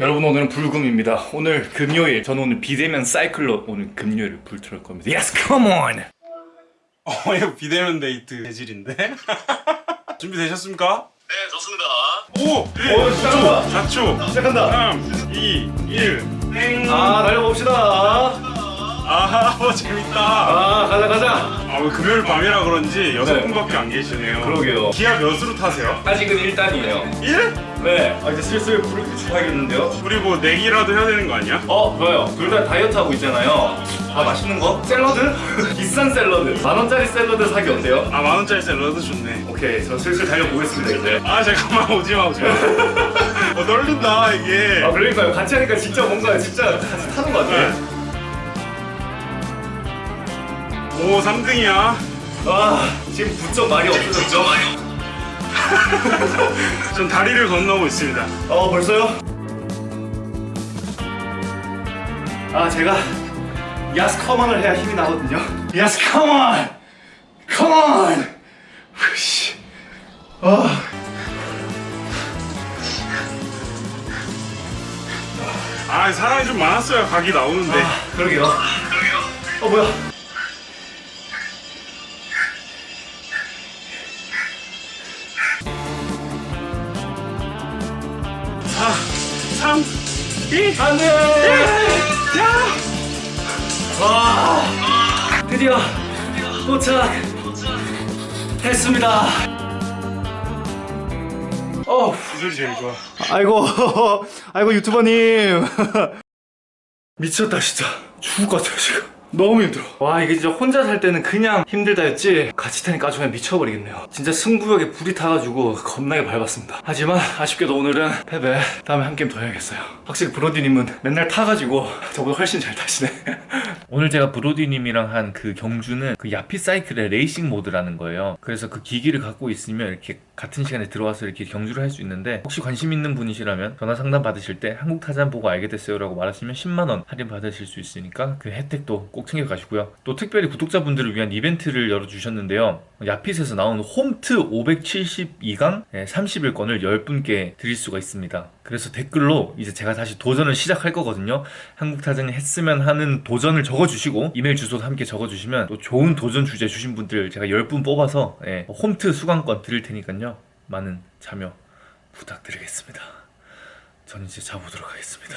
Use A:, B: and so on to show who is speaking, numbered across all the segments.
A: 여러분 오늘은 불금입니다. 오늘 금요일 저는 오늘 비대면 사이클로 오늘 금요일을 불틀을 겁니다. Yes, come on.
B: 어 이거 비대면 데이트 재질인데? 준비되셨습니까?
C: 네, 좋습니다.
B: 오!
A: 오, 시작한다.
B: 자초!
A: 시작한다.
B: 3, 2, 1 땡!
A: 아 달려봅시다.
B: 아하 어, 재밌다
A: 아 가자 가자.
B: 아, 왜 금요일 밤이라 그런지 여섯
A: 네.
B: 분밖에 안 계시네요
A: 그러게요.
B: 기아 몇으로 타세요?
A: 아직은 1단이에요.
B: 1?
A: 네. 아 이제 슬슬 주셔야겠는데요.
B: 우리 뭐 내기라도 해야 되는 거 아니야?
A: 어 좋아요. 둘 다 다이어트 하고 있잖아요. 아 맛있는 거? 샐러드? 비싼 샐러드. 만 원짜리 샐러드 사기 어때요?
B: 아 만 원짜리 샐러드 좋네
A: 오케이 저 슬슬 달려보겠습니다 이제.
B: 아 잠깐만 오지 마 오지 마 어 떨린다 이게
A: 아 그러니까요 같이 하니까 진짜 뭔가 진짜 같이 타는 것 같아.
B: 네. 오 3등이야
A: 아 지금 9점 많이 없어졌죠?
B: 전 다리를 건너고 있습니다.
A: 어 벌써요? 아 제가 야스 커먼을 해야 힘이 나거든요. 야스 커먼 커먼 후씨. 아.
B: 아 사람이 좀 많았어요. 각이 나오는데.
A: 아, 그러게요. 어 뭐야
B: 3 2
A: 안돼
B: 야!
A: 와! 드디어 도착했습니다.
B: 어이 소리 제일 좋아.
A: 아이고 아이고 유튜버님. 미쳤다 진짜. 죽을 것 같아요 지금 너무 힘들어. 와 이게 진짜 혼자 살 때는 그냥 힘들다였지? 같이 타니까 아주 그냥 미쳐버리겠네요. 진짜 승부욕에 불이 타가지고 겁나게 밟았습니다. 하지만 아쉽게도 오늘은 패배 다음에 한 게임 더 해야겠어요. 확실히 브로디님은 맨날 타가지고 저보다 훨씬 잘 타시네.
D: 오늘 제가 브로디님이랑 한 그 경주는 그 야핏 사이클의 레이싱 모드라는 거예요. 그래서 그 기기를 갖고 있으면 이렇게 같은 시간에 들어와서 이렇게 경주를 할 수 있는데 혹시 관심 있는 분이시라면 전화 상담 받으실 때 한국 타잔 보고 알게 됐어요 라고 말하시면 10만 원 할인 받으실 수 있으니까 그 혜택도 꼭 챙겨 가시고요. 또 특별히 구독자분들을 위한 이벤트를 열어 주셨는데요. 야핏에서 나온 홈트 572강 30일권을 10분께 드릴 수가 있습니다. 그래서 댓글로 이제 제가 다시 도전을 시작할 거거든요. 한국 타잔 했으면 하는 도전을 적어주시고 이메일 주소도 함께 적어주시면 또 좋은 도전 주제 주신 분들 제가 10분 뽑아서 예, 홈트 수강권 드릴 테니까요. 많은 참여 부탁드리겠습니다. 저는 이제 자보도록 하겠습니다.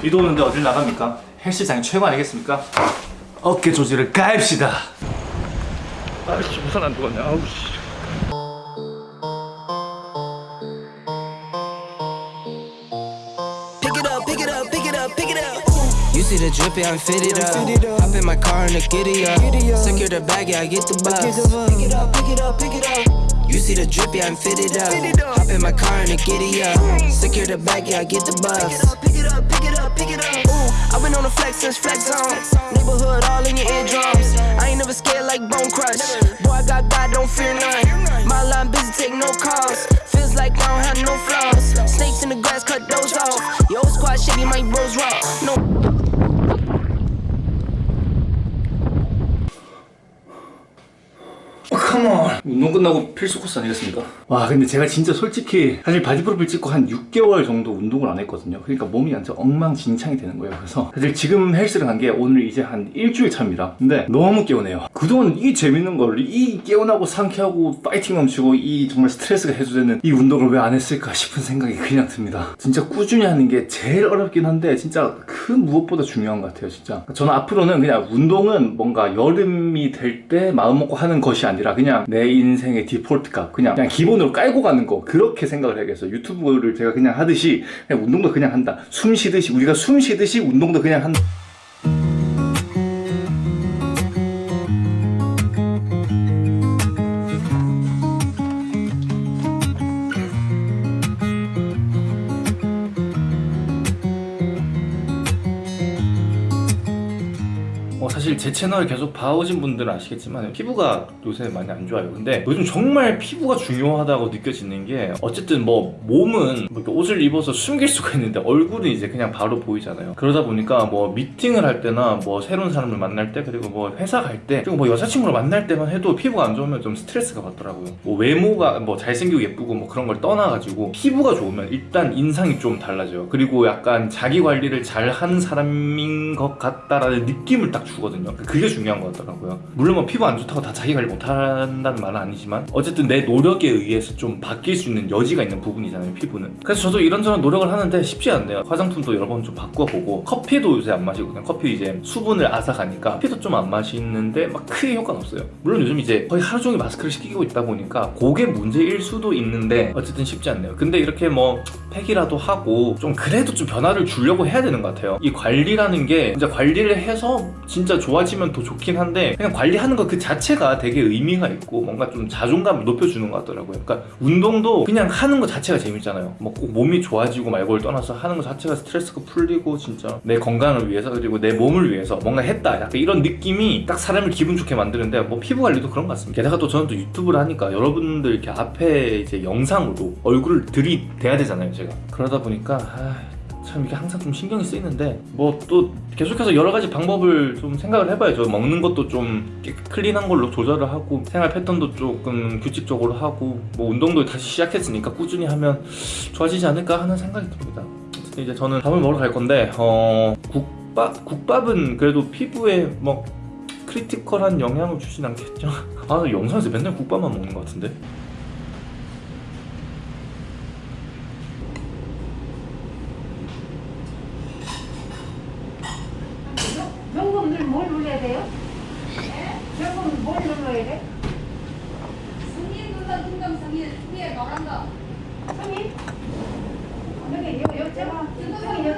A: 비도 오는데 어딜 나갑니까? 헬스장이 최고 아니겠습니까? 어깨 조직을 가입시다 아이씨 우산 안 들었네 아우씨
E: it it it it. You see the drippy, I'm fitted up. Hop in my car and the giddy up. Secure the bag, yeah, I get the bus. Pick it up, pick it up, pick it up. You see the drippy, I'm fitted up. Hop in my car and the giddy up. Secure the bag, yeah, I get the bus. Pick it up. Ooh, I've been on the flex since flex on. Neighborhood all in your eardrums. I ain't never scared like Bone Crush. Boy, I got God, don't fear none. My line busy, take no calls. Feels like I don't have no flaws. Snakes in the grass, cut those off. Yo, squad shady, my bros raw.
A: 운동 끝나고 필수 코스 아니겠습니까? 와 근데 제가 진짜 솔직히 사실 바디 프로필 찍고 한 6개월 정도 운동을 안 했거든요. 그러니까 몸이 완전 엉망진창이 되는 거예요. 그래서 사실 지금 헬스를 간 게 오늘 이제 한 일주일 차입니다. 근데 너무 개운해요. 그동안 이 재밌는 걸 이 개운하고 상쾌하고 파이팅 넘치고 이 정말 스트레스가 해소되는 이 운동을 왜 안 했을까 싶은 생각이 그냥 듭니다. 진짜 꾸준히 하는 게 제일 어렵긴 한데 진짜 그 무엇보다 중요한 것 같아요 진짜. 저는 앞으로는 그냥 운동은 뭔가 여름이 될 때 마음 먹고 하는 것이 아니라 그냥 내 인생의 디폴트 값 그냥, 그냥 기본으로 깔고 가는 거 그렇게 생각을 해야겠어요 유튜브를 제가 그냥 하듯이 그냥 운동도 그냥 한다. 숨 쉬듯이 우리가 숨 쉬듯이 운동도 그냥 한다 제 채널 계속 봐오신 분들은 아시겠지만 피부가 요새 많이 안 좋아요. 근데 요즘 정말 피부가 중요하다고 느껴지는 게 어쨌든 뭐 몸은 뭐 옷을 입어서 숨길 수가 있는데 얼굴은 이제 그냥 바로 보이잖아요. 그러다 보니까 뭐 미팅을 할 때나 뭐 새로운 사람을 만날 때 그리고 뭐 회사 갈 때 그리고 뭐 여자친구를 만날 때만 해도 피부가 안 좋으면 좀 스트레스가 받더라고요. 뭐 외모가 뭐 잘생기고 예쁘고 뭐 그런 걸 떠나가지고 피부가 좋으면 일단 인상이 좀 달라져요. 그리고 약간 자기 관리를 잘 하는 사람인 것 같다라는 느낌을 딱 주 거든요. 그게 중요한 것 같더라고요. 물론 뭐 피부 안 좋다고 다 자기 관리 못 한다는 말은 아니지만 어쨌든 내 노력에 의해서 좀 바뀔 수 있는 여지가 있는 부분이잖아요, 피부는. 그래서 저도 이런저런 노력을 하는데 쉽지 않네요. 화장품도 여러 번 좀 바꿔보고 커피도 요새 안 마시거든요. 커피 이제 수분을 앗아가니까 커피도 좀 안 마시는데 막 크게 효과는 없어요. 물론 요즘 이제 거의 하루 종일 마스크를 시키고 있다 보니까 그게 문제일 수도 있는데 어쨌든 쉽지 않네요. 근데 이렇게 뭐 팩이라도 하고 좀 그래도 좀 변화를 주려고 해야 되는 것 같아요. 이 관리라는 게 진짜 관리를 해서 진짜 좋아지면 더 좋긴 한데 그냥 관리하는 것 그 자체가 되게 의미가 있고 뭔가 좀 자존감을 높여주는 것 같더라고요. 그러니까 운동도 그냥 하는 것 자체가 재밌잖아요. 뭐꼭 몸이 좋아지고 말고를 떠나서 하는 것 자체가 스트레스가 풀리고 진짜 내 건강을 위해서 그리고 내 몸을 위해서 뭔가 했다. 약간 이런 느낌이 딱 사람을 기분 좋게 만드는데 뭐 피부 관리도 그런 것 같습니다. 게다가 또 저는 또 유튜브를 하니까 여러분들 이렇게 앞에 이제 영상으로 얼굴을 들이대야 되잖아요, 제가. 그러다 보니까 아, 참 이게 항상 좀 신경이 쓰이는데 뭐 또 계속해서 여러 가지 방법을 좀 생각을 해봐야죠. 먹는 것도 좀 클린한 걸로 조절을 하고 생활 패턴도 조금 규칙적으로 하고 뭐 운동도 다시 시작했으니까 꾸준히 하면 좋아지지 않을까 하는 생각이 듭니다. 어쨌든 이제 저는 밥을 먹으러 갈 건데 어 국밥 국밥은 그래도 피부에 뭐 크리티컬한 영향을 주진 않겠죠? 아 영상에서 맨날 국밥만 먹는 것 같은데
F: 뭘 눌러야 돼요? 결국 뭘 눌러야 돼?
G: 승인 누나 등등 승인 위에 노란 거. 승인?
F: 여기 요 요점.
G: 승인 요